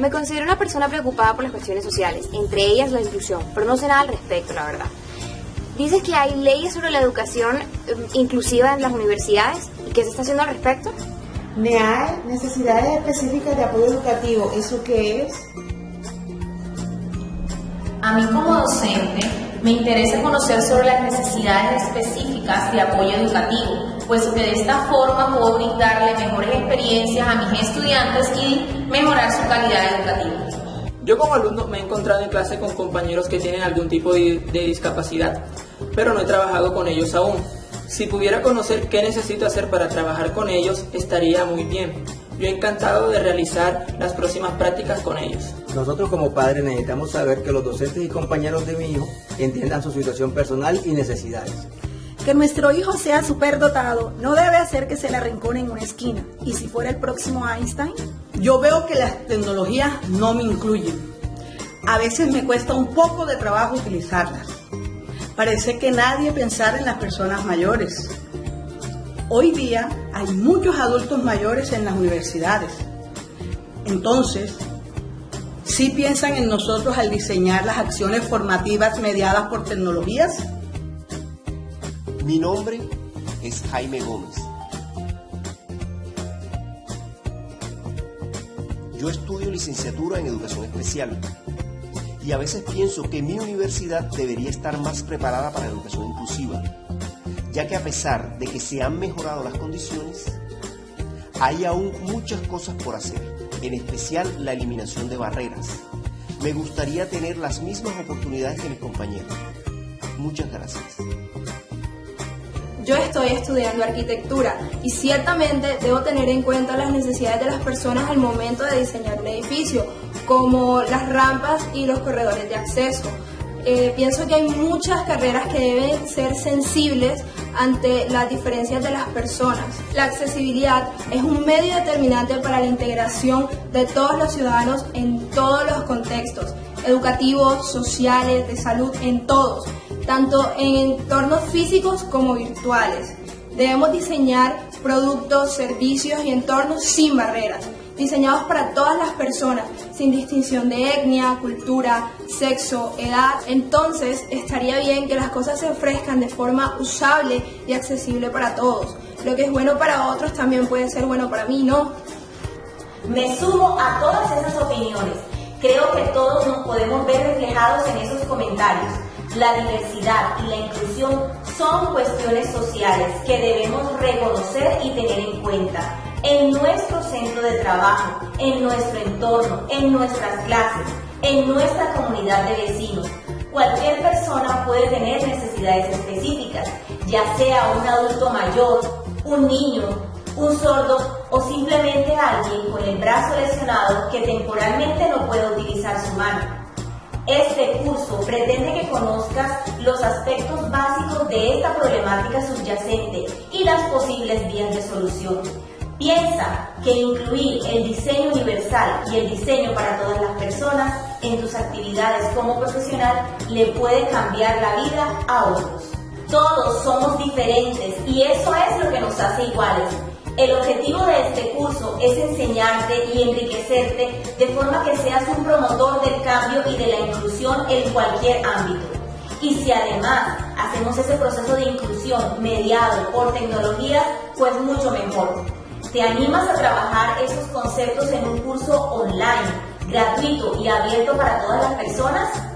Me considero una persona preocupada por las cuestiones sociales, entre ellas la inclusión, pero no sé nada al respecto, la verdad. Dices que hay leyes sobre la educación eh, inclusiva en las universidades y qué se está haciendo al respecto. NEAE, necesidades específicas de apoyo educativo, ¿eso qué es? A mí como docente me interesa conocer sobre las necesidades específicas de apoyo educativo, puesto que de esta forma puedo brindarle mejores experiencias a mis estudiantes y mejorar su calidad educativa. Yo como alumno me he encontrado en clase con compañeros que tienen algún tipo de, de discapacidad, pero no he trabajado con ellos aún. Si pudiera conocer qué necesito hacer para trabajar con ellos, estaría muy bien. Yo encantado de realizar las próximas prácticas con ellos. Nosotros como padres necesitamos saber que los docentes y compañeros de mi hijo entiendan su situación personal y necesidades. Que nuestro hijo sea superdotado no debe hacer que se le arrincone en una esquina. ¿Y si fuera el próximo Einstein? Yo veo que las tecnologías no me incluyen. A veces me cuesta un poco de trabajo utilizarlas. Parece que nadie pensara en las personas mayores. Hoy día hay muchos adultos mayores en las universidades. Entonces, ¿sí piensan en nosotros al diseñar las acciones formativas mediadas por tecnologías? Mi nombre es Jaime Gómez. Yo estudio licenciatura en educación especial y a veces pienso que mi universidad debería estar más preparada para la educación inclusiva, ya que a pesar de que se han mejorado las condiciones, hay aún muchas cosas por hacer, en especial la eliminación de barreras. Me gustaría tener las mismas oportunidades que mis compañeros. Muchas gracias. Yo estoy estudiando arquitectura y ciertamente debo tener en cuenta las necesidades de las personas al momento de diseñar un edificio, como las rampas y los corredores de acceso. Eh, pienso que hay muchas carreras que deben ser sensibles ante las diferencias de las personas. La accesibilidad es un medio determinante para la integración de todos los ciudadanos en todos los contextos, educativos, sociales, de salud, en todos tanto en entornos físicos como virtuales. Debemos diseñar productos, servicios y entornos sin barreras, diseñados para todas las personas, sin distinción de etnia, cultura, sexo, edad. Entonces, estaría bien que las cosas se ofrezcan de forma usable y accesible para todos. Lo que es bueno para otros también puede ser bueno para mí, ¿no? Me sumo a todas esas opiniones. Creo que todos nos podemos ver reflejados en esos comentarios. La diversidad y la inclusión son cuestiones sociales que debemos reconocer y tener en cuenta en nuestro centro de trabajo, en nuestro entorno, en nuestras clases, en nuestra comunidad de vecinos. Cualquier persona puede tener necesidades específicas, ya sea un adulto mayor, un niño, un sordo o simplemente alguien con el brazo lesionado que temporalmente no puede utilizar su mano. Este curso pretende que conozcas los aspectos básicos de esta problemática subyacente y las posibles vías de solución. Piensa que incluir el diseño universal y el diseño para todas las personas en tus actividades como profesional le puede cambiar la vida a otros. Todos somos diferentes y eso es lo que nos hace iguales. El objetivo de este curso es enseñarte y enriquecerte de forma que seas un promotor del cambio y de la inclusión en cualquier ámbito. Y si además hacemos ese proceso de inclusión mediado por tecnologías, pues mucho mejor. ¿Te animas a trabajar esos conceptos en un curso online, gratuito y abierto para todas las personas?